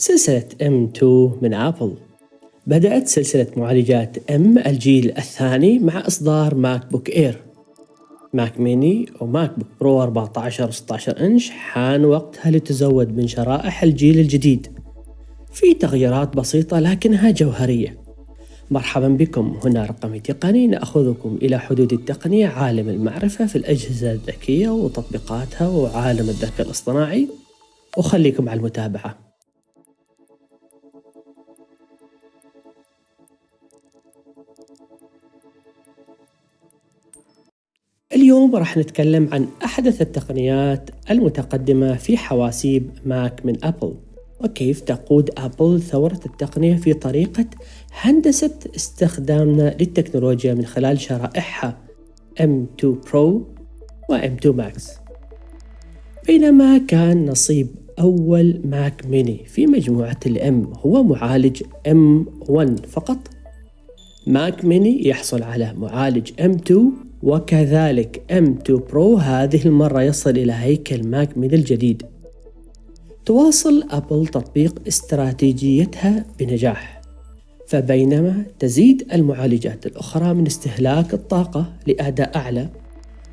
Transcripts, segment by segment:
سلسلة M2 من أبل بدأت سلسلة معالجات M الجيل الثاني مع إصدار ماك بوك إير ماك ميني وماك بوك برو 14 و 16 إنش حان وقتها لتزود من شرائح الجيل الجديد. في تغييرات بسيطة لكنها جوهرية. مرحبا بكم. هنا رقمي تقني. نأخذكم إلى حدود التقنية عالم المعرفة في الأجهزة الذكية وتطبيقاتها وعالم الذكاء الاصطناعي. وخليكم على المتابعة. اليوم راح نتكلم عن أحدث التقنيات المتقدمة في حواسيب ماك من أبل. وكيف تقود أبل ثورة التقنية في طريقة هندسة استخدامنا للتكنولوجيا من خلال شرائحها M2 Pro و M2 Max. بينما كان نصيب أول ماك ميني في مجموعة ال M هو معالج M1 فقط. ماك ميني يحصل على معالج M2 وكذلك M2 Pro هذه المرة يصل إلى هيكل ماك ميني الجديد تواصل أبل تطبيق استراتيجيتها بنجاح فبينما تزيد المعالجات الأخرى من استهلاك الطاقة لأداء أعلى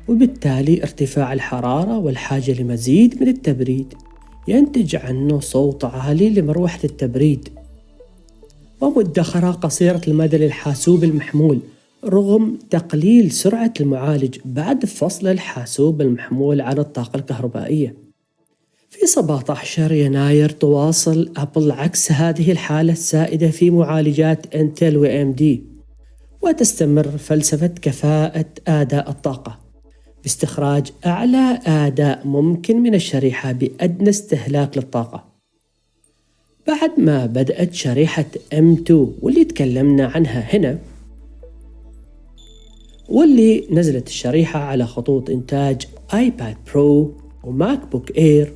وبالتالي ارتفاع الحرارة والحاجة لمزيد من التبريد ينتج عنه صوت عالي لمروحة التبريد. ومدخرة قصيرة المدى للحاسوب المحمول رغم تقليل سرعة المعالج بعد فصل الحاسوب المحمول عن الطاقة الكهربائية. في 17 يناير تواصل أبل عكس هذه الحالة السائدة في معالجات إنتل و دي وتستمر فلسفة كفاءة أداء الطاقة. باستخراج أعلى أداء ممكن من الشريحة بأدنى استهلاك للطاقة. بعد ما بدأت شريحة M2 واللي تكلمنا عنها هنا واللي نزلت الشريحة على خطوط إنتاج آيباد برو وماك بوك إير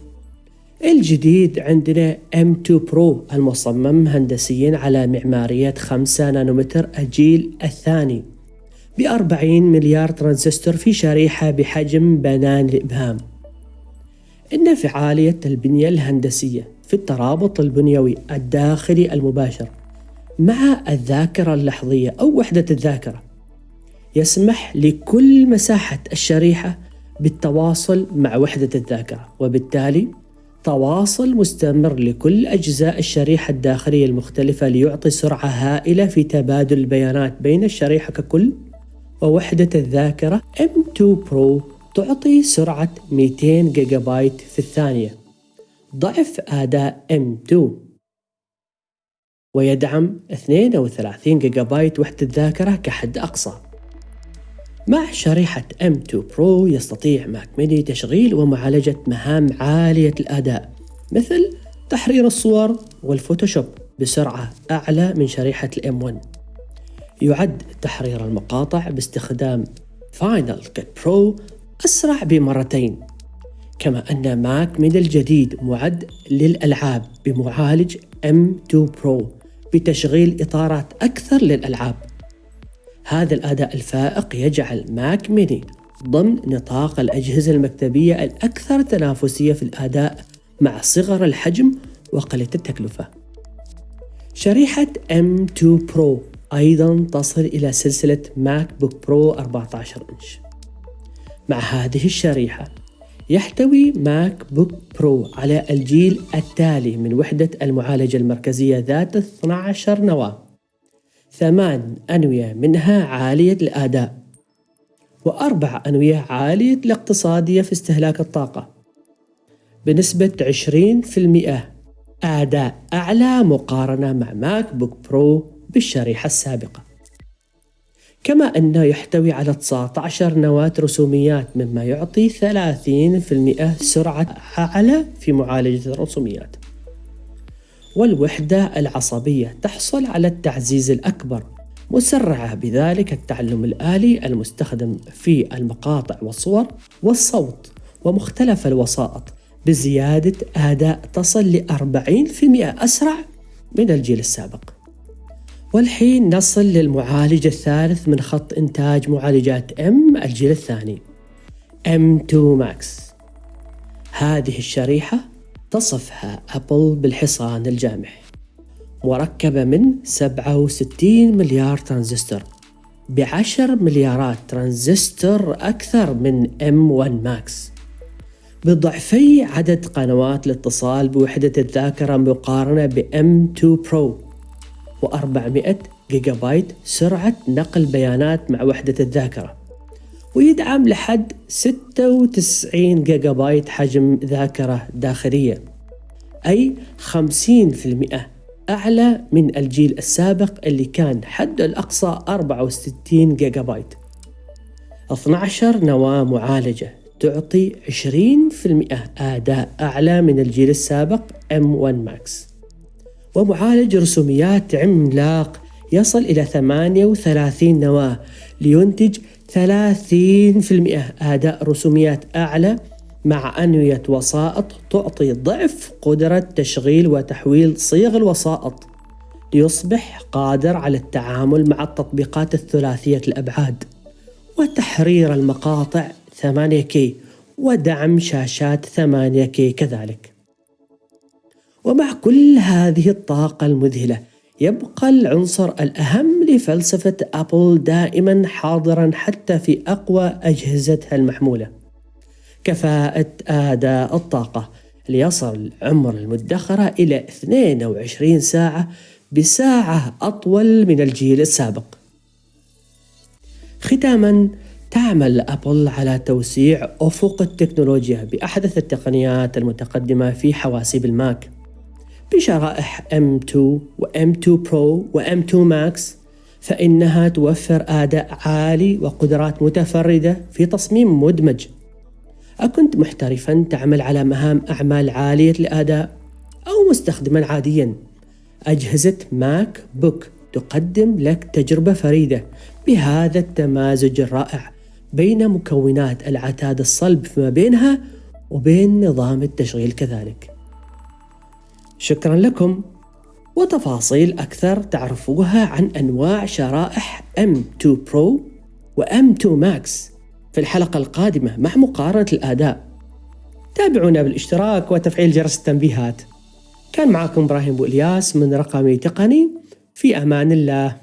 الجديد عندنا M2 Pro المصمم هندسيا على معمارية 5 نانومتر الجيل الثاني. ب 40 مليار ترانزستور في شريحة بحجم بنان الإبهام. إن فعالية البنية الهندسية في الترابط البنيوي الداخلي المباشر مع الذاكرة اللحظية أو وحدة الذاكرة. يسمح لكل مساحة الشريحة بالتواصل مع وحدة الذاكرة وبالتالي تواصل مستمر لكل أجزاء الشريحة الداخلية المختلفة ليعطي سرعة هائلة في تبادل البيانات بين الشريحة ككل. ووحدة الذاكرة M2 Pro تعطي سرعة 200 جيجا بايت في الثانية. ضعف أداء M2 ويدعم 32 جيجا بايت وحدة ذاكرة كحد أقصى. مع شريحة M2 Pro يستطيع ماك ميني تشغيل ومعالجة مهام عالية الأداء مثل تحرير الصور والفوتوشوب بسرعة أعلى من شريحة ال M 1 يعد تحرير المقاطع باستخدام Final Cut Pro أسرع بمرتين كما أن ماك ميني الجديد معد للألعاب بمعالج M2 Pro بتشغيل إطارات أكثر للألعاب. هذا الأداء الفائق يجعل ماك ميني ضمن نطاق الأجهزة المكتبية الأكثر تنافسية في الأداء مع صغر الحجم وقلة التكلفة. شريحة M2 Pro أيضا تصل إلى سلسلة ماك بوك برو 14 إنش. مع هذه الشريحة يحتوي ماك بوك برو على الجيل التالي من وحدة المعالجة المركزية ذات 12 نواة ثمان أنوية منها عالية الأداء وأربع أنوية عالية الاقتصادية في استهلاك الطاقة. بنسبة 20% أداء أعلى مقارنة مع ماك بوك برو بالشريحة السابقة. كما أنه يحتوي على 19 نواة رسوميات مما يعطي 30% سرعة أعلى في معالجة الرسوميات. والوحدة العصبية تحصل على التعزيز الأكبر. مسرعة بذلك التعلم الآلي المستخدم في المقاطع والصور والصوت ومختلف الوسائط بزيادة أداء تصل ل 40% أسرع من الجيل السابق. والحين نصل للمعالج الثالث من خط إنتاج معالجات M الجيل الثاني. M2 Max. هذه الشريحة تصفها أبل بالحصان الجامح مركبة من 67 مليار ترانزستور. بعشر مليارات ترانزستور أكثر من M1 Max بضعفي عدد قنوات الاتصال بوحدة الذاكرة مقارنة ب M2 Pro و400 جيجا بايت سرعة نقل بيانات مع وحدة الذاكرة. ويدعم لحد 96 جيجا بايت حجم ذاكرة داخلية أي 50% أعلى من الجيل السابق اللي كان حده الأقصى 64 جيجا بايت 12 نواة معالجة تعطي 20% أداء أعلى من الجيل السابق M1 Max. ومعالج رسوميات عملاق يصل إلى 38 نواة لينتج 30% أداء رسوميات أعلى مع أنوية وسائط تعطي ضعف قدرة تشغيل وتحويل صيغ الوسائط ليصبح قادر على التعامل مع التطبيقات الثلاثية الأبعاد وتحرير المقاطع 8K ودعم شاشات 8K كذلك. ومع كل هذه الطاقة المذهلة يبقى العنصر الأهم لفلسفة أبل دائما حاضرا حتى في أقوى أجهزتها المحمولة. كفاءة أداء الطاقة. ليصل عمر المدخرة إلى 22 ساعة بساعة أطول من الجيل السابق. ختاما تعمل أبل على توسيع أفق التكنولوجيا بأحدث التقنيات المتقدمة في حواسيب الماك. بشرائح M2 و M2 Pro و M2 Max فإنها توفر أداء عالي وقدرات متفردة في تصميم مدمج. أكنت محترفا تعمل على مهام أعمال عالية الأداء أو مستخدما عاديا. أجهزة ماك بوك تقدم لك تجربة فريدة بهذا التمازج الرائع بين مكونات العتاد الصلب فيما بينها وبين نظام التشغيل كذلك. شكرا لكم. وتفاصيل أكثر تعرفوها عن أنواع شرائح M2 Pro و M2 Max في الحلقة القادمة مع مقارنة الأداء. تابعونا بالاشتراك وتفعيل جرس التنبيهات. كان معكم إبراهيم بو إلياس من رقمي تقني في أمان الله.